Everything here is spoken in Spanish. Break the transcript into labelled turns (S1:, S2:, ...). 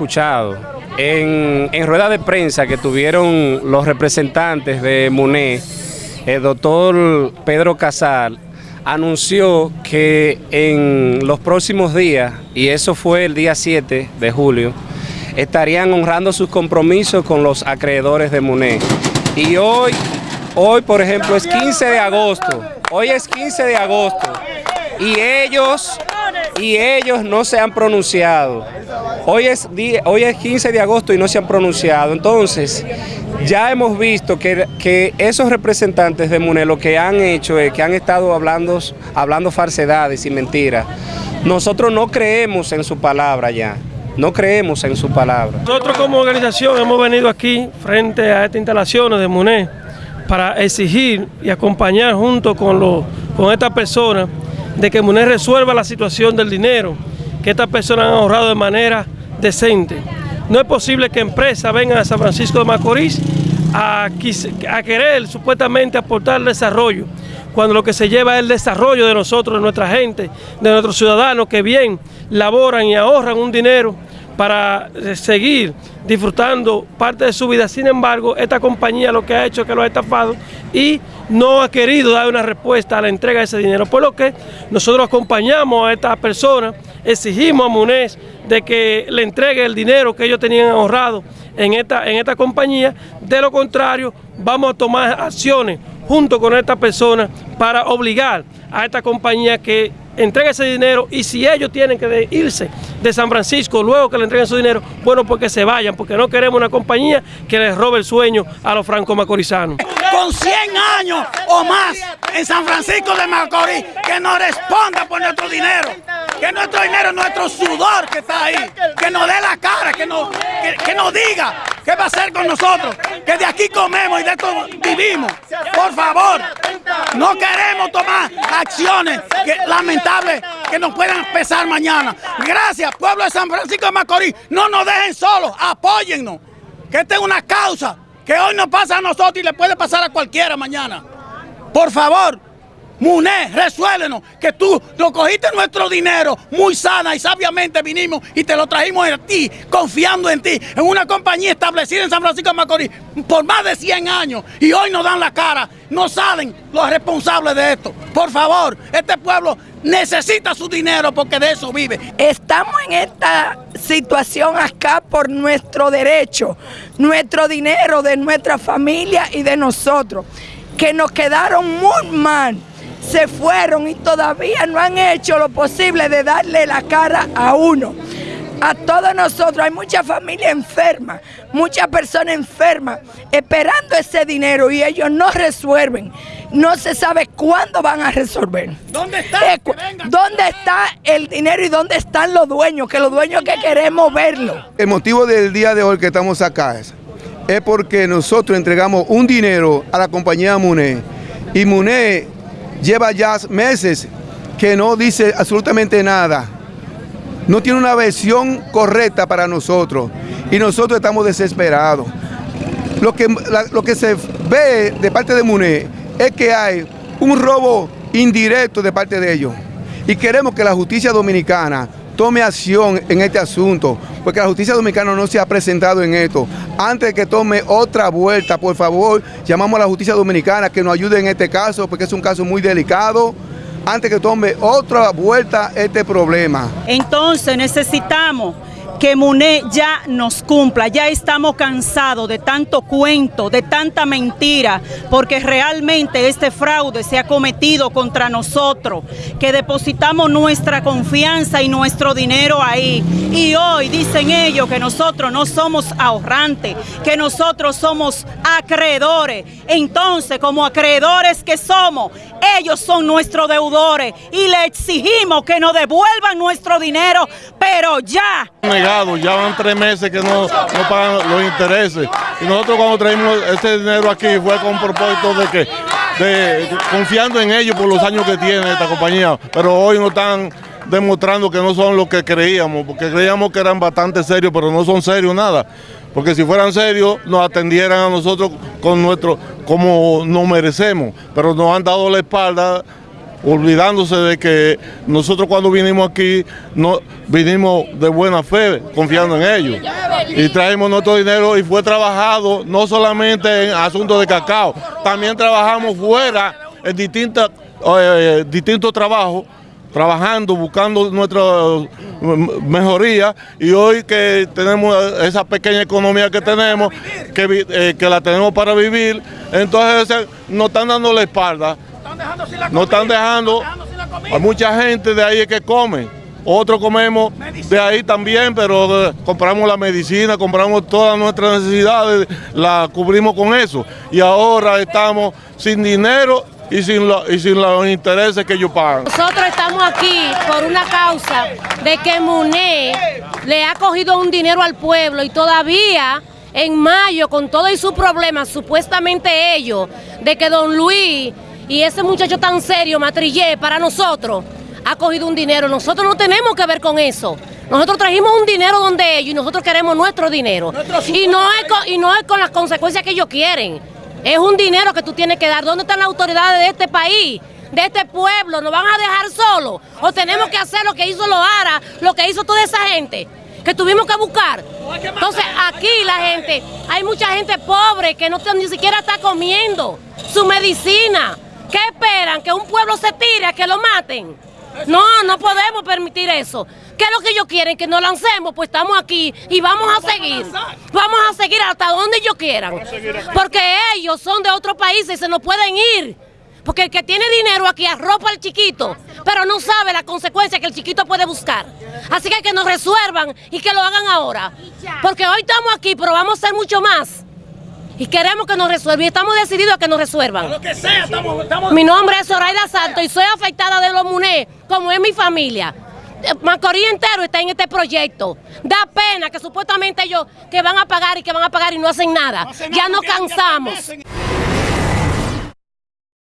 S1: escuchado. En, en rueda de prensa que tuvieron los representantes de MUNE, el doctor Pedro Casal anunció que en los próximos días, y eso fue el día 7 de julio, estarían honrando sus compromisos con los acreedores de MUNE. Y hoy, hoy por ejemplo, es 15 de agosto, hoy es 15 de agosto, y ellos, y ellos no se han pronunciado. Hoy es, hoy es 15 de agosto y no se han pronunciado. Entonces, ya hemos visto que, que esos representantes de MUNE lo que han hecho es que han estado hablando, hablando falsedades y mentiras. Nosotros no creemos en su palabra ya. No creemos en su palabra.
S2: Nosotros como organización hemos venido aquí frente a estas instalaciones de MUNE para exigir y acompañar junto con, con estas personas de que MUNE resuelva la situación del dinero que estas personas han ahorrado de manera decente. No es posible que empresas vengan a San Francisco de Macorís a, a querer supuestamente aportar desarrollo, cuando lo que se lleva es el desarrollo de nosotros, de nuestra gente, de nuestros ciudadanos que bien laboran y ahorran un dinero para eh, seguir disfrutando parte de su vida. Sin embargo, esta compañía lo que ha hecho es que lo ha estafado y no ha querido dar una respuesta a la entrega de ese dinero. Por lo que nosotros acompañamos a estas personas, exigimos a MUNES de que le entregue el dinero que ellos tenían ahorrado en esta, en esta compañía. De lo contrario, vamos a tomar acciones junto con esta persona para obligar a esta compañía que entregue ese dinero y si ellos tienen que irse de San Francisco luego que le entreguen su dinero, bueno, porque se vayan, porque no queremos una compañía que les robe el sueño a los franco-macorizanos.
S3: Con 100 años o más en San Francisco de Macorís, que nos responda por nuestro dinero que nuestro dinero, nuestro sudor que está ahí, que nos dé la cara, que nos, que, nos diga qué va a hacer con nosotros, que de aquí comemos y de esto vivimos. Por favor, no queremos tomar acciones que, lamentables que nos puedan pesar mañana. Gracias, pueblo de San Francisco de Macorís, no nos dejen solos, apóyennos, que esta es una causa que hoy nos pasa a nosotros y le puede pasar a cualquiera mañana. Por favor, Muné, resuélenos, que tú lo cogiste nuestro dinero muy sana y sabiamente vinimos y te lo trajimos a ti, confiando en ti, en una compañía establecida en San Francisco de Macorís por más de 100 años y hoy nos dan la cara, no salen los responsables de esto. Por favor, este pueblo necesita su dinero porque de eso vive.
S4: Estamos en esta situación acá por nuestro derecho, nuestro dinero de nuestra familia y de nosotros, que nos quedaron muy mal se fueron y todavía no han hecho lo posible de darle la cara a uno. A todos nosotros, hay mucha familia enferma, muchas personas enfermas, esperando ese dinero y ellos no resuelven. No se sabe cuándo van a resolver.
S3: ¿Dónde está?
S4: Eh, ¿Dónde está el dinero y dónde están los dueños? Que los dueños que queremos verlo.
S5: El motivo del día de hoy que estamos acá es, es porque nosotros entregamos un dinero a la compañía MUNE y MUNE lleva ya meses que no dice absolutamente nada. No tiene una versión correcta para nosotros y nosotros estamos desesperados. Lo que, lo que se ve de parte de MUNE es que hay un robo indirecto de parte de ellos y queremos que la justicia dominicana tome acción en este asunto, porque la justicia dominicana no se ha presentado en esto. Antes de que tome otra vuelta, por favor, llamamos a la justicia dominicana que nos ayude en este caso, porque es un caso muy delicado antes que tome otra vuelta este problema.
S6: Entonces necesitamos que MUNE ya nos cumpla, ya estamos cansados de tanto cuento, de tanta mentira, porque realmente este fraude se ha cometido contra nosotros, que depositamos nuestra confianza y nuestro dinero ahí. Y hoy dicen ellos que nosotros no somos ahorrantes, que nosotros somos acreedores. Entonces, como acreedores que somos, ellos son nuestros deudores y le exigimos que nos devuelvan nuestro dinero, pero ya.
S7: Ya van tres meses que no, pagan los intereses. Y nosotros cuando traímos ese dinero aquí fue con propósito de que, de, confiando en ellos por los años que tiene esta compañía. Pero hoy no están demostrando que no son lo que creíamos, porque creíamos que eran bastante serios, pero no son serios nada. Porque si fueran serios, nos atendieran a nosotros con nuestro, como nos merecemos, pero nos han dado la espalda olvidándose de que nosotros cuando vinimos aquí no vinimos de buena fe, confiando en ellos. Y traemos nuestro dinero y fue trabajado no solamente en asuntos de cacao, también trabajamos fuera en distintas, eh, distintos trabajos trabajando, buscando nuestra mejoría y hoy que tenemos esa pequeña economía que tenemos, que, eh, que la tenemos para vivir, entonces nos están dando la espalda, nos están dejando, a mucha gente de ahí que come, otros comemos de ahí también, pero eh, compramos la medicina, compramos todas nuestras necesidades, la cubrimos con eso. Y ahora estamos sin dinero y sin, y sin los intereses que ellos pagan.
S8: Nosotros estamos aquí por una causa de que MUNE le ha cogido un dinero al pueblo y todavía en mayo, con todo y sus problemas, supuestamente ellos, de que don Luis y ese muchacho tan serio, Matrillé, para nosotros, ha cogido un dinero. Nosotros no tenemos que ver con eso. Nosotros trajimos un dinero donde ellos y nosotros queremos nuestro dinero. Y no es y no es con las consecuencias que ellos quieren. Es un dinero que tú tienes que dar. ¿Dónde están las autoridades de este país? de este pueblo, nos van a dejar solos o tenemos que hacer lo que hizo Loara, lo que hizo toda esa gente que tuvimos que buscar. Entonces aquí la gente, hay mucha gente pobre que no ni siquiera está comiendo su medicina. ¿Qué esperan? ¿Que un pueblo se tire, que lo maten? No, no podemos permitir eso. ¿Qué es lo que ellos quieren? Que nos lancemos, pues estamos aquí y vamos a seguir. Vamos a seguir hasta donde ellos quieran. Porque ellos son de otro país y se nos pueden ir. Porque el que tiene dinero aquí arropa al chiquito, pero no sabe la consecuencia que el chiquito puede buscar. Así que que nos resuelvan y que lo hagan ahora. Porque hoy estamos aquí, pero vamos a ser mucho más. Y queremos que nos resuelvan y estamos decididos a que nos resuelvan. Mi nombre es Zoraida Santos y soy afectada de los MUNE, como es mi familia. Macorís entero está en este proyecto. Da pena que supuestamente ellos que van a pagar y que van a pagar y no hacen nada. ya nos cansamos.